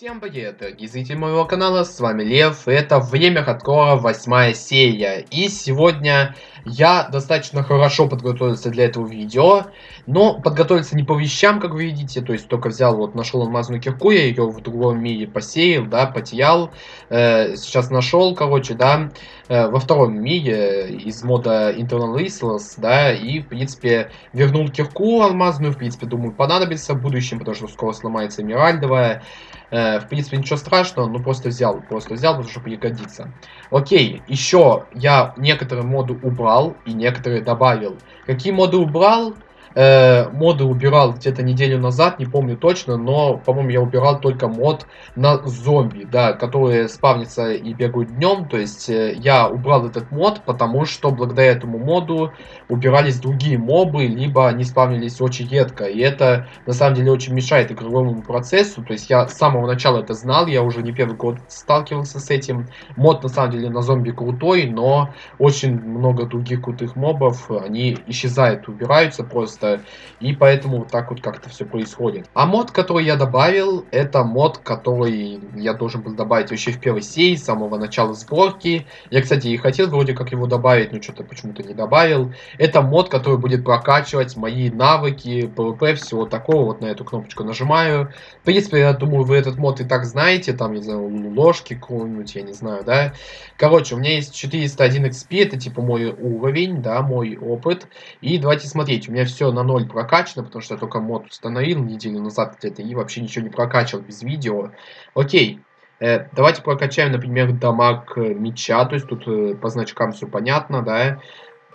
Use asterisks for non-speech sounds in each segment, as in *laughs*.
Всем привет, дорогие зрители моего канала, с вами Лев, это время хардкора восьмая серия. И сегодня я достаточно хорошо подготовился для этого видео, но подготовился не по вещам, как вы видите, то есть только взял, вот нашел алмазную кирку, я ее в другом мире посеял, да, потеял, э, сейчас нашел, короче, да, э, во втором мире из мода Internal Resource, да, и, в принципе, вернул кирку алмазную, в принципе, думаю, понадобится в будущем, потому что скоро сломается эмеральдовая, Э, в принципе, ничего страшного, ну просто взял, просто взял, потому что пригодится. Окей, еще я некоторые моды убрал и некоторые добавил. Какие моды убрал? Э, моды убирал где-то неделю назад, не помню точно, но, по-моему, я убирал только мод на зомби, да, которые спавнятся и бегают днем. То есть э, я убрал этот мод, потому что благодаря этому моду убирались другие мобы, либо они спавнились очень редко. И это, на самом деле, очень мешает игровому процессу. То есть я с самого начала это знал, я уже не первый год сталкивался с этим. Мод, на самом деле, на зомби крутой, но очень много других крутых мобов, они исчезают, убираются просто просто. И поэтому вот так вот как-то все происходит. А мод, который я добавил, это мод, который я должен был добавить вообще в первой серии, с самого начала сборки. Я, кстати, и хотел вроде как его добавить, но что-то почему-то не добавил. Это мод, который будет прокачивать мои навыки, PvP, всего такого. Вот на эту кнопочку нажимаю. В принципе, я думаю, вы этот мод и так знаете. Там, не знаю, ложки какого-нибудь, я не знаю, да. Короче, у меня есть 401 XP, это типа мой уровень, да, мой опыт. И давайте смотреть, у меня все на ноль прокачано, потому что я только мод установил неделю назад где-то и вообще ничего не прокачивал без видео. Окей, э, давайте прокачаем, например, дамаг меча, то есть тут э, по значкам все понятно, да.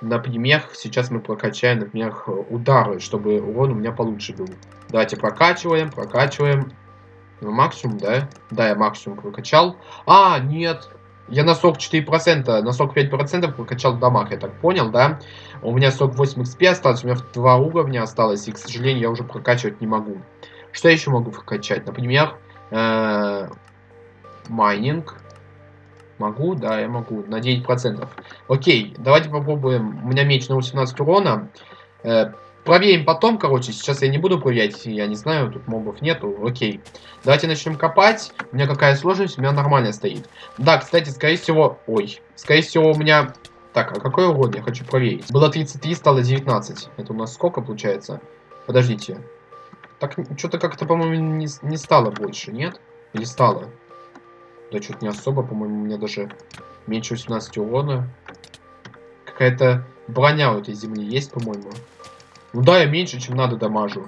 Например, сейчас мы прокачаем, например, удары, чтобы урон у меня получше был. Давайте прокачиваем, прокачиваем. Максимум, да? Да, я максимум прокачал. А, нет, я на сок 4%, на сок 5% прокачал дамаг, я так понял, да? У меня сок 8 XP осталось, у меня два уровня осталось, и, к сожалению, я уже прокачивать не могу. Что я еще могу прокачать? Например, э, майнинг. Могу? Да, я могу. На 9%. Окей, давайте попробуем. У меня меч на 18 урона. Э, Проверим потом, короче. Сейчас я не буду проверять, я не знаю, тут мобов нету. Окей. Давайте начнем копать. У меня какая сложность? У меня нормально стоит. Да, кстати, скорее всего... Ой. Скорее всего, у меня... Так, а какой урон? Я хочу проверить. Было 33, стало 19. Это у нас сколько получается? Подождите. Так, что-то как-то, по-моему, не, не стало больше, нет? Или стало? Да, что-то не особо, по-моему, у меня даже меньше 18 урона. Какая-то броня у этой земли есть, по-моему. Ну да, я меньше, чем надо дамажу.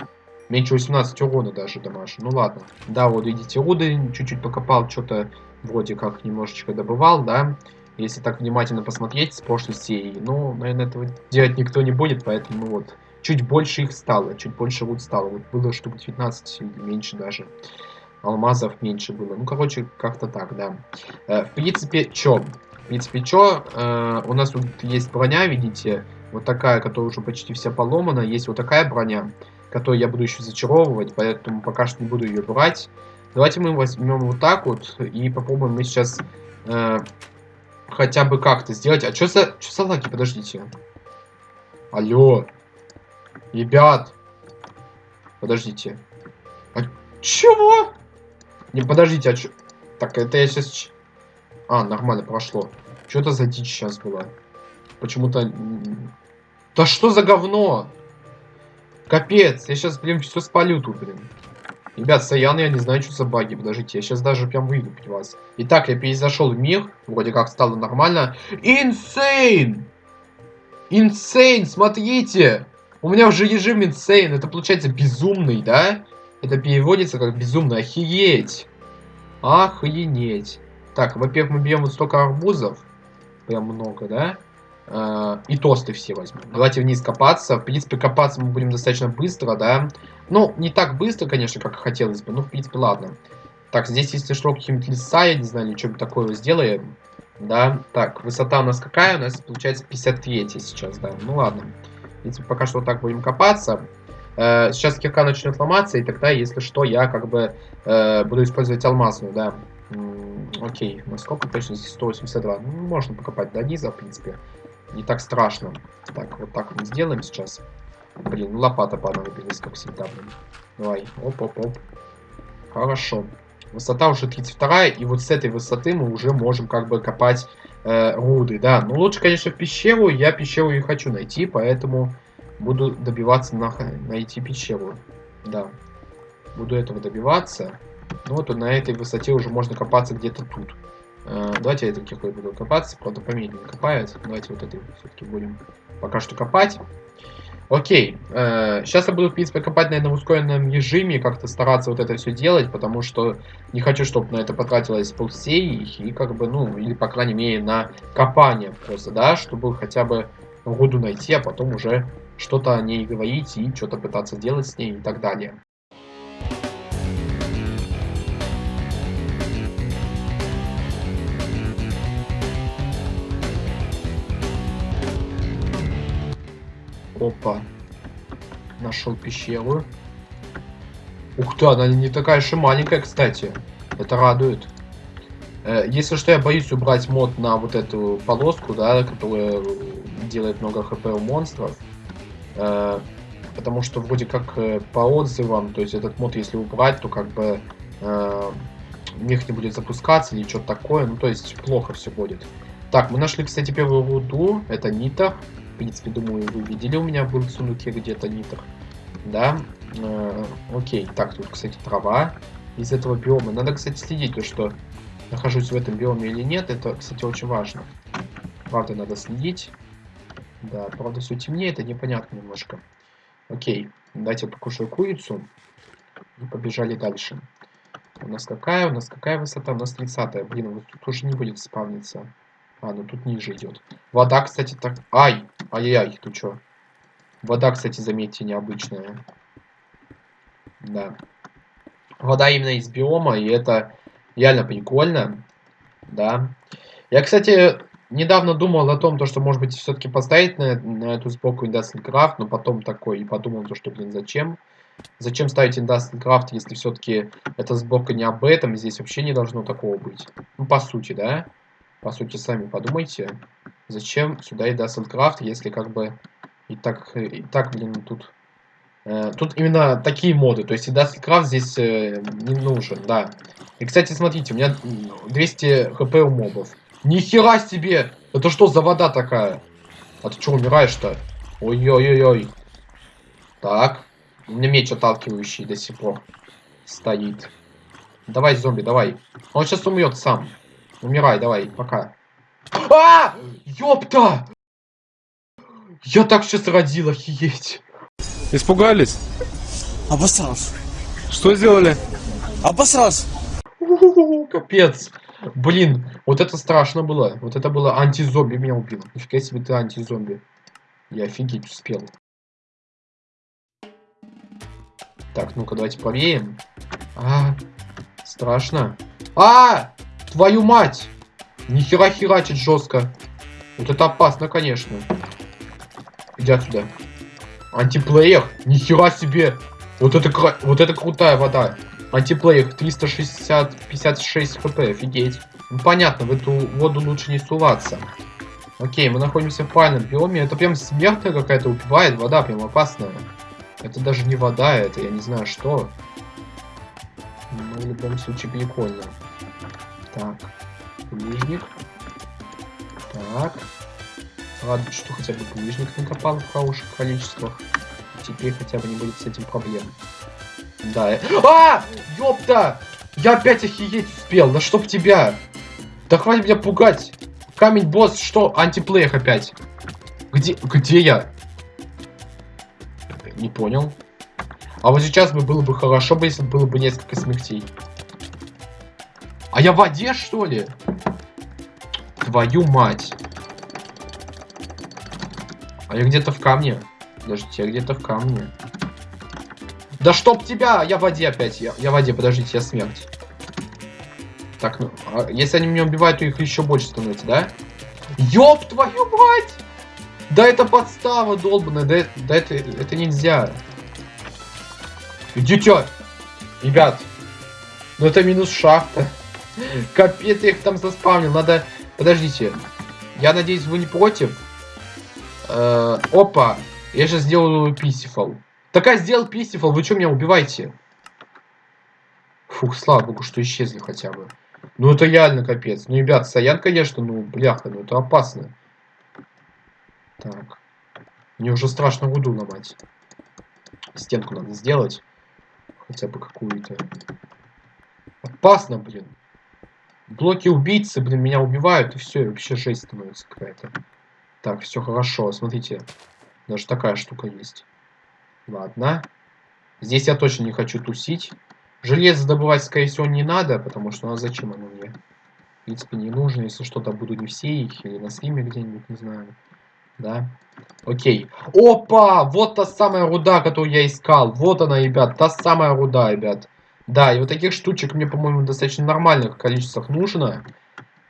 Меньше 18 урона даже дамажу. Ну ладно. Да, вот видите, руды чуть-чуть покопал, что-то вроде как немножечко добывал, да. Если так внимательно посмотреть с прошлой серии. Ну, наверное, этого делать никто не будет, поэтому ну, вот. Чуть больше их стало, чуть больше руд стало. Вот было штук 19 или меньше даже. Алмазов меньше было. Ну, короче, как-то так, да. Э, в принципе, чё? В принципе, чё? Э, у нас тут есть броня, видите? Вот такая, которая уже почти вся поломана. Есть вот такая броня, которую я буду еще зачаровывать, поэтому пока что не буду ее брать. Давайте мы возьмем вот так вот и попробуем мы сейчас э, хотя бы как-то сделать. А что за, что за лаги? Подождите. Алло. Ребят. Подождите. А чего? Не, подождите, а что? Так, это я сейчас... А, нормально, прошло. Что это за дичь сейчас была? Почему-то... Да что за говно? Капец, я сейчас, блин, все спалю тут, блин. Ребят, Саян, я не знаю, что за баги. Подождите, я сейчас даже прям вылуплю вас. Итак, я перезашел в мир. Вроде как стало нормально. Инсейн! Инсейн, смотрите! У меня уже режим инсейн. Это получается безумный, да? Это переводится как безумно. Охереть. Охренеть. Так, во-первых, мы берем вот столько арбузов. Прям много, да? И тосты все возьмем. Давайте вниз копаться. В принципе, копаться мы будем достаточно быстро, да. Ну, не так быстро, конечно, как хотелось бы. Ну, в принципе, ладно. Так, здесь, если что, какие-нибудь леса, я не знаю, что-нибудь такое сделаем. Да, так, высота у нас какая? У нас получается 53 сейчас, да. Ну, ладно. В принципе, пока что так будем копаться. Э, сейчас кирка начнет ломаться, и тогда, если что, я как бы э, буду использовать алмазную, да. окей, насколько точно здесь 182? Ну, можно покопать до низа, в принципе не так страшно. Так, вот так мы сделаем сейчас. Блин, лопата понадобилась, как всегда, блин. Давай, оп-оп-оп. Хорошо. Высота уже 32, и вот с этой высоты мы уже можем как бы копать э, руды, да. Но лучше, конечно, в пещеру. Я пещеру и хочу найти, поэтому буду добиваться на, найти пещеру. Да. Буду этого добиваться. Ну вот на этой высоте уже можно копаться где-то тут. Э, давайте я этой киркой буду копаться, правда помедленнее копает. Давайте вот этой все-таки будем пока что копать. Окей, э, сейчас я буду, в принципе, копать, наверное, в ускоренном режиме, как-то стараться вот это все делать, потому что не хочу, чтобы на это потратилось полсерии, и как бы, ну, или, по крайней мере, на копание просто, да, чтобы хотя бы руду найти, а потом уже что-то о ней говорить и что-то пытаться делать с ней и так далее. Опа. Нашел пещеру. Ух ты, она не такая же маленькая, кстати. Это радует. Э, если что, я боюсь убрать мод на вот эту полоску, да, которая делает много хп у монстров. Э, потому что вроде как э, по отзывам, то есть этот мод, если убрать, то как бы мех не будет запускаться или что-то такое. Ну, то есть плохо все будет. Так, мы нашли, кстати, первую руду. Это Нита. Принципе, думаю, вы видели, у меня в сундуке где-то нитр. Да, э, окей. Так, тут, кстати, трава из этого биома. Надо, кстати, следить, то, что нахожусь в этом биоме или нет. Это, кстати, очень важно. Правда, надо следить. Да, правда, все темнее, это непонятно немножко. Окей, давайте покушаю курицу. И побежали дальше. У нас какая? У нас какая высота? У нас 30 Блин, вот тут уже не будет спавниться. А, ну тут ниже идет. Вода, кстати, так... Ай! Ай-яй-яй, ты чё? Вода, кстати, заметьте, необычная. Да. Вода именно из биома, и это реально прикольно. Да. Я, кстати, недавно думал о том, то, что, может быть, все-таки поставить на, на эту сбоку Industrial Craft, но потом такой и подумал, то, что, блин, зачем? Зачем ставить Industrial Craft, если все-таки эта сборка не об этом, здесь вообще не должно такого быть. Ну, по сути, да? По сути, сами подумайте, зачем сюда и Крафт, если как бы и так, и так блин, тут... Э, тут именно такие моды, то есть и Крафт здесь э, не нужен, да. И, кстати, смотрите, у меня 200 хп у мобов. Нихера себе! Это что за вода такая? А ты что, умираешь-то? Ой-ой-ой-ой. Так. У меня меч отталкивающий до сих пор стоит. Давай, зомби, давай. Он сейчас умрет сам. Умирай, давай, пока. А! Ёпта! Я так сейчас родил, охееть. Испугались? Обосрался. Что сделали? Обосрался. Капец. Блин, вот это страшно было. Вот это было антизомби меня убил. Нифига себе ты антизомби. Я офигеть успел. Так, ну-ка, давайте повеем. А, страшно. А! Твою мать! Нихера херачит жестко. Вот это опасно, конечно. Иди отсюда. Антиплеер. Нихера себе. Вот это, вот это крутая вода. Антиплеер 360, 56 хп, офигеть. Ну понятно, в эту воду лучше не суваться. Окей, мы находимся в правильном биоме. Это прям смертная какая-то убивает, вода прям опасная. Это даже не вода, это я не знаю что. Но в любом случае прикольно. Так. Булыжник. Так. Ладно, что хотя бы булыжник накопал в хороших количествах. Теперь хотя бы не будет с этим проблем. Да. Э... А! Ёпта! Я опять охереть успел. Да чтоб тебя. Да хватит меня пугать. Камень босс, что? Антиплеер опять. Где, где я? Не понял. А вот сейчас бы было бы хорошо, бы, если было бы несколько смертей. А я в воде, что ли? Твою мать. А я где-то в камне. Подождите, я где-то в камне. Да чтоб тебя! Я в воде опять. Я, я в воде, подождите, я смерть. Так, ну, а если они меня убивают, то их еще больше становится, да? Ёб твою мать! Да это подстава долбаная, да, да это, это нельзя. Идите! Ребят, ну это минус шахта. Капец, я их там заспавнил. Надо... Подождите. Я надеюсь, вы не против? Э опа. Я сейчас сделаю писифал. Такая сделал писифал. Вы что меня убиваете? Фух, слава богу, что исчезли хотя бы. Ну это реально капец. Ну, ребят, Саян, конечно, ну, бляха, ну это опасно. Так. Мне уже страшно руду ломать. Стенку надо сделать. Хотя бы какую-то. Опасно, блин. Блоки убийцы, блин, меня убивают, и все, и вообще жесть становится какая-то. Так, все хорошо, смотрите. Даже такая штука есть. Ладно. Здесь я точно не хочу тусить. Железо добывать, скорее всего, не надо, потому что, ну а зачем оно мне? В принципе, не нужно, если что-то буду не все их, или на стриме где-нибудь, не знаю. Да. Окей. Опа! Вот та самая руда, которую я искал. Вот она, ребят, та самая руда, ребят. Да, и вот таких штучек мне, по-моему, достаточно нормальных количествах нужно.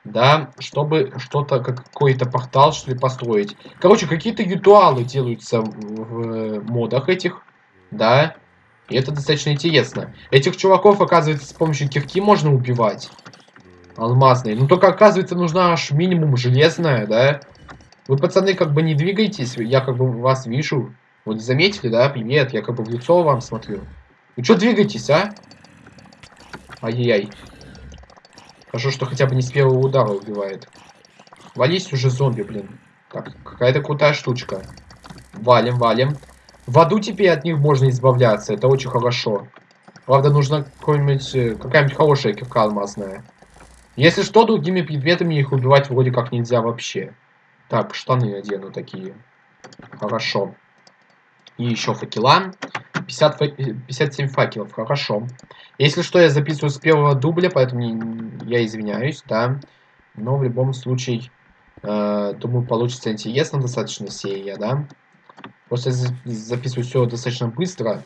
Да, чтобы что-то, какой-то портал, что ли, построить. Короче, какие-то ритуалы делаются в, в модах этих. Да. И это достаточно интересно. Этих чуваков, оказывается, с помощью кирки можно убивать. Алмазные. Ну, только, оказывается, нужна аж минимум железная, да. Вы, пацаны, как бы не двигаетесь, я как бы вас вижу. Вот заметили, да? Привет, я как бы в лицо вам смотрю. Вы что двигаетесь, а? Ай-яй-яй. Хорошо, что хотя бы не с первого удара убивает. Вались уже зомби, блин. Так, какая-то крутая штучка. Валим, валим. В аду теперь от них можно избавляться, это очень хорошо. Правда, какая-нибудь э, какая хорошая кирка алмазная. Если что, другими предметами их убивать вроде как нельзя вообще. Так, штаны надену такие. Хорошо. И еще факела. 50, 57 факелов, хорошо. Если что, я записываю с первого дубля, поэтому я извиняюсь, да. Но в любом случае, э, думаю, получится интересно достаточно серия, да. Просто записываю все достаточно быстро.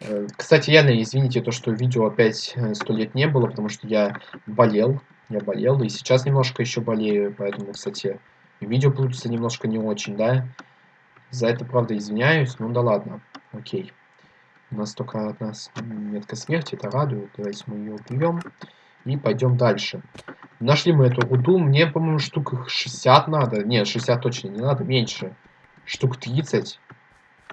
Э, кстати, реально, извините, то, что видео опять э, сто лет не было, потому что я болел. Я болел, и сейчас немножко еще болею, поэтому, кстати, видео получится немножко не очень, да. За это, правда, извиняюсь, ну да ладно, окей. У нас только одна метка смерти, это радует. Давайте мы ее убьем. И пойдем дальше. Нашли мы эту руду. Мне, по-моему, штук 60 надо. Нет, 60 точно не надо, меньше. Штук 30.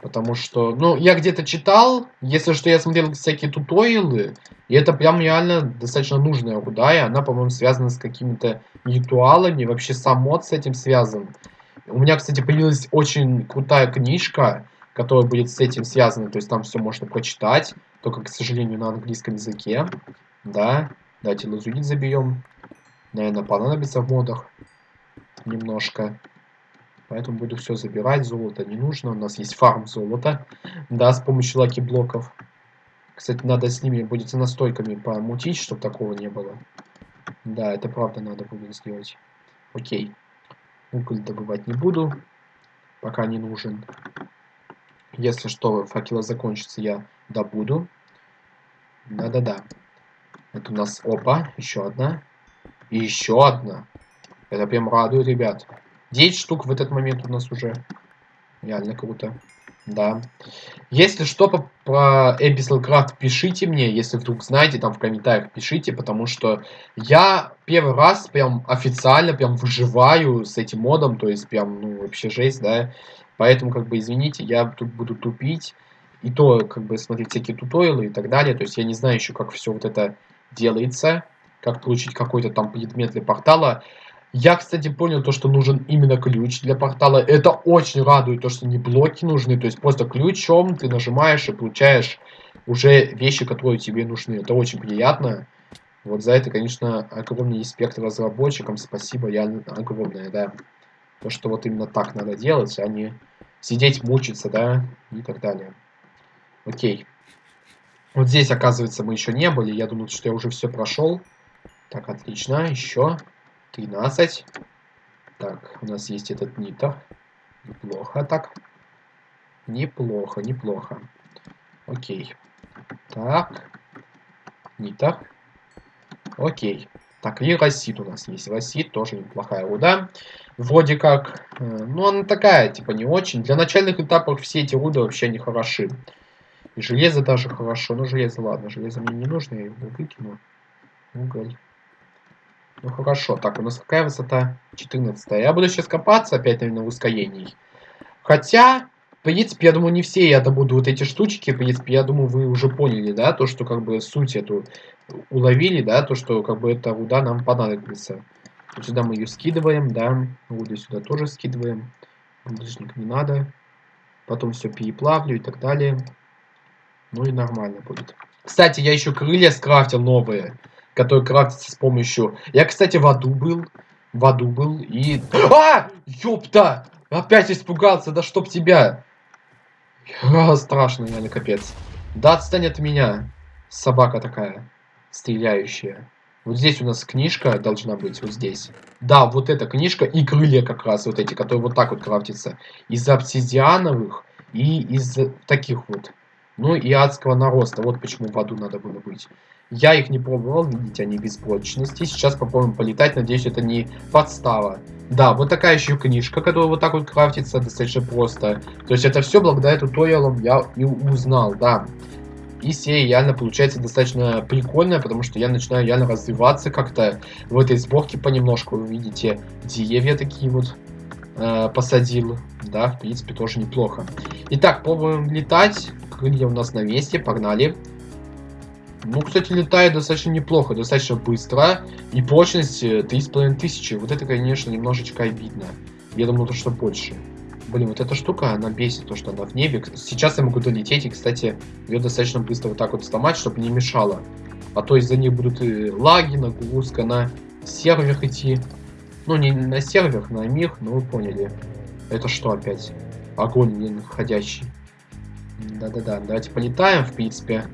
Потому что, ну, я где-то читал, если что, я смотрел всякие туториалы, и это прям реально достаточно нужная руда, и она, по-моему, связана с какими-то ритуалами, вообще сам мод с этим связан. У меня, кстати, появилась очень крутая книжка, которая будет с этим связана, то есть там все можно прочитать, только, к сожалению, на английском языке, да. Давайте лазурит забьем, наверное, понадобится в модах немножко. Поэтому буду все забирать. Золото не нужно. У нас есть фарм золота. Да, с помощью лаки-блоков. Кстати, надо с ними будет настойками помутить, чтобы такого не было. Да, это правда надо будет сделать. Окей. Уголь добывать не буду. Пока не нужен. Если что, факела закончится, я добуду. Да-да-да. Это у нас опа, еще одна. И еще одна. Это прям радует, ребят. 9 штук в этот момент у нас уже. Реально круто. Да. Если что по, по Abyssal пишите мне, если вдруг знаете, там в комментариях пишите, потому что я первый раз прям официально прям выживаю с этим модом, то есть прям, ну, вообще жесть, да. Поэтому, как бы, извините, я тут буду тупить. И то, как бы, смотреть всякие туториалы и так далее. То есть я не знаю еще, как все вот это делается. Как получить какой-то там предмет для портала. Я, кстати, понял то, что нужен именно ключ для портала. Это очень радует, то, что не блоки нужны. То есть просто ключом ты нажимаешь и получаешь уже вещи, которые тебе нужны. Это очень приятно. Вот за это, конечно, огромный респект разработчикам. Спасибо, я огромное, да. То, что вот именно так надо делать, а не сидеть, мучиться, да, и так далее. Окей. Вот здесь, оказывается, мы еще не были. Я думал, что я уже все прошел. Так, отлично. Еще. 13. Так, у нас есть этот нитр. Неплохо так. Неплохо, неплохо. Окей. Так. Нитр. Окей. Так, и Рассит у нас есть. Рассит тоже неплохая руда. Вроде как, э, ну она такая, типа не очень. Для начальных этапов все эти руды вообще не хороши. И железо даже хорошо. Ну железо, ладно, железо мне не нужно, я его выкину. Уголь. Ну хорошо, так, у нас какая высота? 14. Я буду сейчас копаться опять, наверное, в ускорении. Хотя, принципе, я думаю, не все я добуду вот эти штучки. В принципе, я думаю, вы уже поняли, да, то, что как бы суть эту уловили, да, то, что как бы эта руда нам понадобится. Вот сюда мы ее скидываем, да, руду сюда тоже скидываем. Ближник не надо. Потом все переплавлю и так далее. Ну и нормально будет. Кстати, я еще крылья скрафтил новые, которые крафтятся с помощью... Я, кстати, в аду был. В аду был и... А! Ёпта! Опять испугался, да чтоб тебя! *laughs* А, страшно, реально, капец. Да отстань от меня, собака такая, стреляющая. Вот здесь у нас книжка должна быть, вот здесь. Да, вот эта книжка и крылья как раз, вот эти, которые вот так вот крафтятся. Из обсидиановых и из таких вот. Ну и адского нароста, вот почему в аду надо было быть. Я их не пробовал, видите, они без прочности. Сейчас попробуем полетать, надеюсь, это не подстава. Да, вот такая еще книжка, которая вот так вот крафтится достаточно просто. То есть это все благодаря туториалам я и узнал, да. И серия реально получается достаточно прикольная, потому что я начинаю реально развиваться как-то в этой сборке понемножку. Вы видите, деревья такие вот э, посадил. Да, в принципе, тоже неплохо. Итак, пробуем летать. Крылья у нас на месте, погнали. Ну, кстати, летает достаточно неплохо, достаточно быстро. И прочность 3500. Э, вот это, конечно, немножечко обидно. Я думал, что больше. Блин, вот эта штука, она бесит, то, что она в небе. Сейчас я могу долететь, и, кстати, ее достаточно быстро вот так вот сломать, чтобы не мешало. А то из-за них будут и лаги, нагрузка на сервер идти. Ну, не на сервер, на мир, но вы поняли. Это что опять? Огонь не находящий. Да-да-да, давайте полетаем, в принципе.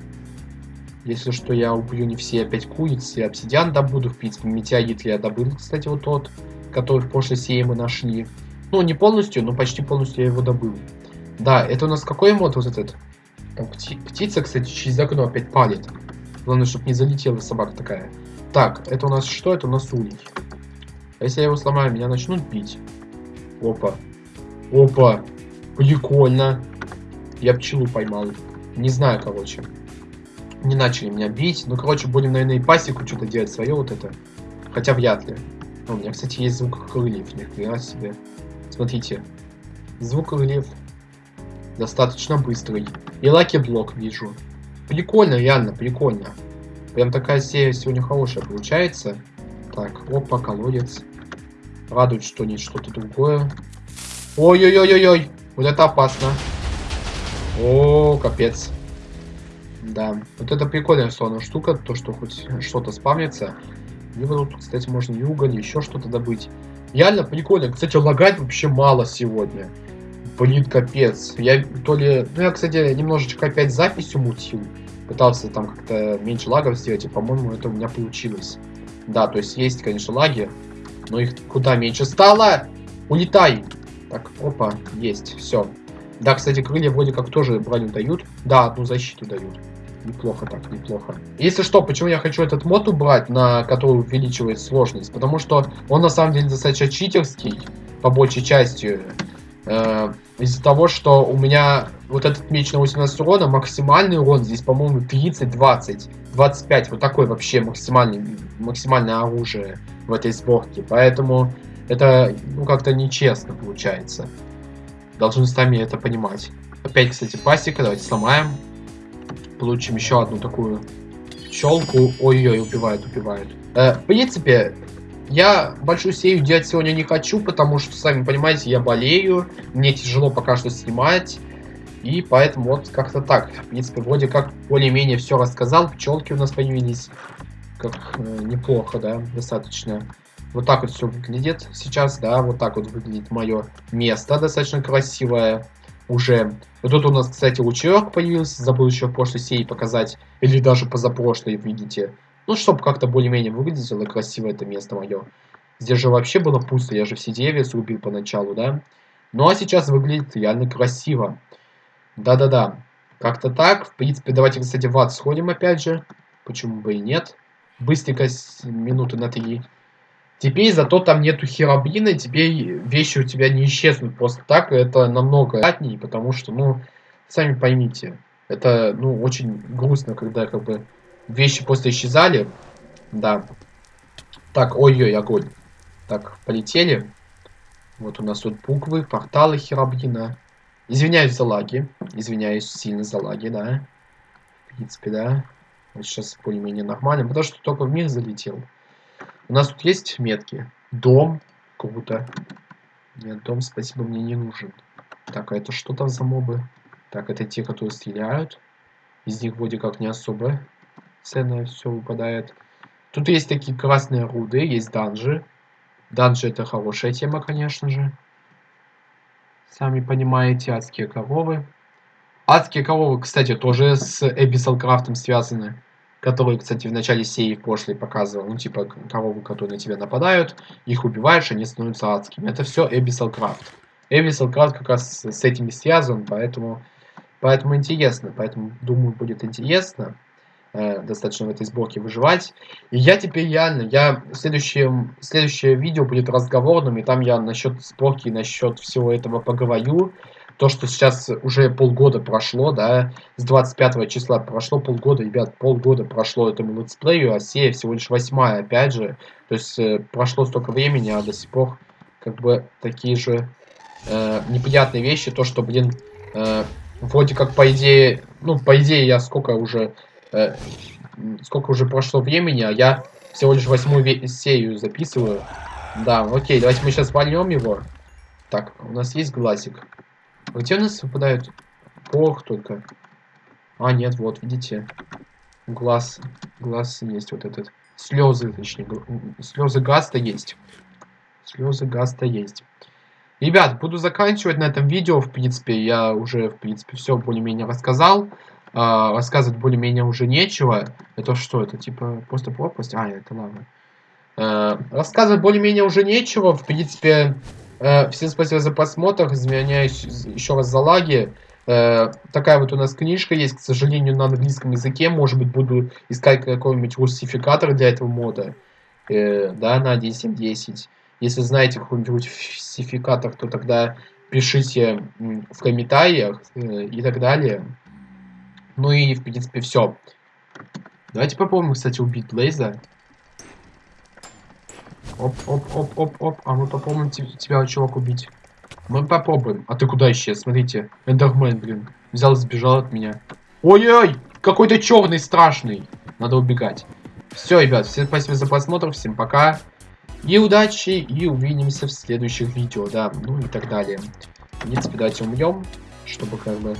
Если что, я убью не все опять куриц, и обсидиан добуду, в принципе, метеорит я добыл, кстати, вот тот, который прошлой серии мы нашли. Ну, не полностью, но почти полностью я его добыл. Да, это у нас какой мод вот этот? Там пти птица, кстати, через окно опять палит. Главное, чтобы не залетела собака такая. Так, это у нас что? Это у нас улей. А если я его сломаю, меня начнут бить? Опа. Опа. Прикольно. Я пчелу поймал. Не знаю, короче не начали меня бить. Ну, короче, будем, наверное, и пасеку что-то делать свое вот это. Хотя вряд ли. у меня, кстати, есть звук крыльев. Ни себе. Смотрите. Звук крыльев. Достаточно быстрый. И lucky block вижу. Прикольно, реально, прикольно. Прям такая серия сегодня хорошая получается. Так, опа, колодец. Радует, что не что-то другое. Ой-ой-ой-ой-ой. Вот это опасно. О, капец. Да, вот это прикольная условно штука, то, что хоть что-то спавнится. Вот тут, кстати, можно и уголь, еще что-то добыть. Реально прикольно. Кстати, лагать вообще мало сегодня. Блин, капец. Я то ли... Ну, я, кстати, немножечко опять запись умутил. Пытался там как-то меньше лагов сделать, и, по-моему, это у меня получилось. Да, то есть есть, конечно, лаги, но их куда меньше стало. Улетай! Так, опа, есть, все. Да, кстати, крылья вроде как тоже броню дают. Да, одну защиту дают. Неплохо так, неплохо. Если что, почему я хочу этот мод убрать, на который увеличивает сложность? Потому что он на самом деле достаточно читерский, по большей части. Э, Из-за того, что у меня вот этот меч на 18 урона, максимальный урон здесь, по-моему, 30, 20, 25. Вот такой вообще максимальный, максимальное оружие в этой сборке. Поэтому это, ну, как-то нечестно получается. Должны сами это понимать. Опять, кстати, пасека. Давайте сломаем получим еще одну такую пчелку. Ой-ой, убивает, убивает. Э, в принципе, я большую серию делать сегодня не хочу, потому что, сами понимаете, я болею, мне тяжело пока что снимать. И поэтому вот как-то так. В принципе, вроде как более-менее все рассказал. Пчелки у нас появились. Как э, неплохо, да, достаточно. Вот так вот все выглядит сейчас, да, вот так вот выглядит мое место, достаточно красивое уже. Вот тут у нас, кстати, лучерок появился, забыл еще в прошлой серии показать, или даже позапрошлой, видите. Ну, чтобы как-то более-менее выглядело красиво это место мое. Здесь же вообще было пусто, я же все деревья срубил поначалу, да. Ну, а сейчас выглядит реально красиво. Да-да-да, как-то так. В принципе, давайте, кстати, в ад сходим опять же. Почему бы и нет. Быстренько, минуты на три. Теперь зато там нету херобрина, теперь вещи у тебя не исчезнут просто так, это намного приятнее, потому что, ну, сами поймите, это, ну, очень грустно, когда, как бы, вещи просто исчезали, да. Так, ой-ой, огонь. Так, полетели. Вот у нас тут буквы, порталы херобрина. Извиняюсь за лаги. Извиняюсь сильно за лаги, да. В принципе, да. Вот сейчас более-менее нормально, потому что только в мир залетел. У нас тут есть метки. Дом. Круто. Нет, дом, спасибо, мне не нужен. Так, а это что там за мобы? Так, это те, которые стреляют. Из них вроде как не особо ценное все выпадает. Тут есть такие красные руды, есть данжи. Данжи это хорошая тема, конечно же. Сами понимаете, адские коровы. Адские коровы, кстати, тоже с Abyssal Крафтом связаны. Который, кстати, в начале серии в прошлой показывал. Ну, типа, коровы, которые на тебя нападают. Их убиваешь, они становятся адскими. Это все Abyssal Craft. Abyssal Craft как раз с этими связан, поэтому, поэтому интересно. Поэтому, думаю, будет интересно э, достаточно в этой сборке выживать. И я теперь реально, я следующее, следующее видео будет разговорным, и там я насчет сборки, насчет всего этого поговорю. То, что сейчас уже полгода прошло, да, с 25 числа прошло полгода, ребят, полгода прошло этому летсплею, а серия всего лишь восьмая, опять же. То есть э, прошло столько времени, а до сих пор как бы такие же э, неприятные вещи, то, что, блин, э, вроде как по идее, ну, по идее я сколько уже э, сколько уже прошло времени, а я всего лишь восьмую серию записываю. Да, окей, давайте мы сейчас вольнем его. Так, у нас есть глазик. Где у нас выпадают порох только? А, нет, вот, видите. Глаз, глаз есть вот этот. Слезы, точнее, слезы гаста есть. Слезы гаста есть. Ребят, буду заканчивать на этом видео, в принципе, я уже, в принципе, все более-менее рассказал. А, рассказывать более-менее уже нечего. Это что? Это типа просто пропасть? А, это лава. А, рассказывать более-менее уже нечего. В принципе, всем спасибо за просмотр. Извиняюсь еще раз за лаги. А, такая вот у нас книжка есть, к сожалению, на английском языке. Может быть, буду искать какой-нибудь русификатор для этого мода. Э, да, на 1.7.10. Если знаете какой-нибудь русификатор, то тогда пишите в комментариях э, и так далее. Ну и, в принципе, все. Давайте попробуем, кстати, убить Блейза. Оп, оп, оп, оп, оп. А мы попробуем тебя, чувак, убить. Мы попробуем. А ты куда исчез? Смотрите. Эндермен, блин. Взял сбежал от меня. Ой-ой! Какой-то черный страшный. Надо убегать. Все, ребят, всем спасибо за просмотр. Всем пока. И удачи. И увидимся в следующих видео. Да, ну и так далее. В принципе, давайте умрем. Чтобы как бы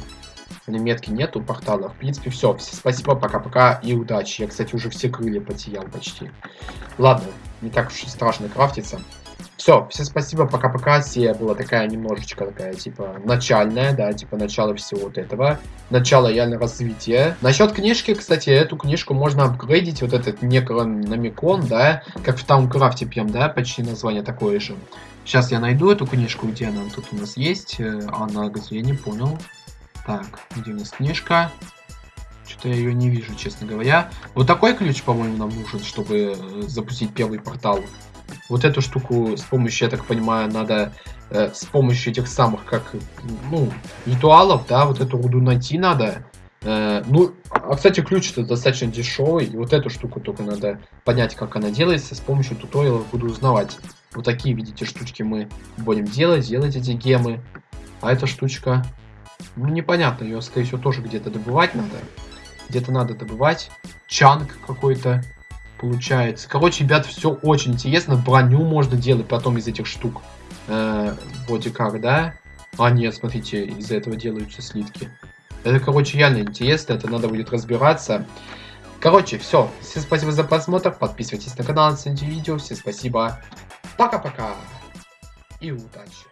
метки нету портала. В принципе, все. Спасибо, пока-пока и удачи. Я, кстати, уже все крылья потерял почти. Ладно, не так уж и страшно крафтиться. Все, всем спасибо, пока-пока. Серия была такая немножечко такая, типа, начальная, да, типа, начало всего вот этого. Начало реально развития. Насчет книжки, кстати, эту книжку можно апгрейдить, вот этот некрономикон, да, как в Таункрафте прям, да, почти название такое же. Сейчас я найду эту книжку, где она тут у нас есть. Э, она где, я не понял. Так, где у нас книжка? Что-то я ее не вижу, честно говоря. Вот такой ключ, по-моему, нам нужен, чтобы э, запустить первый портал. Вот эту штуку с помощью, я так понимаю, надо э, с помощью этих самых, как, ну, ритуалов, да, вот эту руду найти надо. Э, ну, а, кстати, ключ это достаточно дешевый, и вот эту штуку только надо понять, как она делается, с помощью туториалов буду узнавать. Вот такие, видите, штучки мы будем делать, делать эти гемы. А эта штучка ну, непонятно, ее, скорее всего, тоже где-то добывать надо. Где-то надо добывать. Чанг какой-то получается. Короче, ребят, все очень интересно. Броню можно делать потом из этих штук. Э, вроде как, да? А, нет, смотрите, из-за этого делаются слитки. Это, короче, реально интересно. Это надо будет разбираться. Короче, все. Всем спасибо за просмотр. Подписывайтесь на канал, оцените видео. Всем спасибо. Пока-пока. И удачи.